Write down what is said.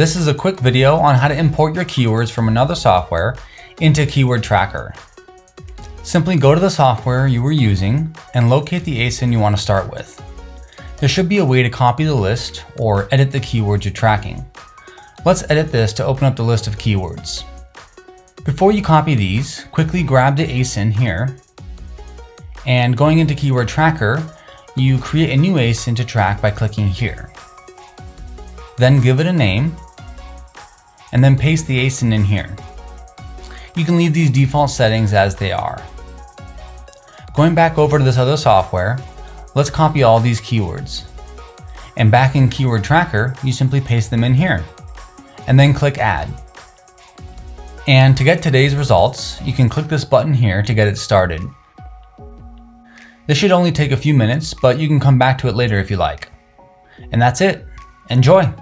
This is a quick video on how to import your keywords from another software into Keyword Tracker. Simply go to the software you were using and locate the ASIN you want to start with. There should be a way to copy the list or edit the keywords you're tracking. Let's edit this to open up the list of keywords. Before you copy these, quickly grab the ASIN here and going into Keyword Tracker, you create a new ASIN to track by clicking here. Then give it a name and then paste the ASIN in here. You can leave these default settings as they are. Going back over to this other software, let's copy all these keywords. And back in Keyword Tracker, you simply paste them in here and then click Add. And to get today's results, you can click this button here to get it started. This should only take a few minutes, but you can come back to it later if you like. And that's it. Enjoy!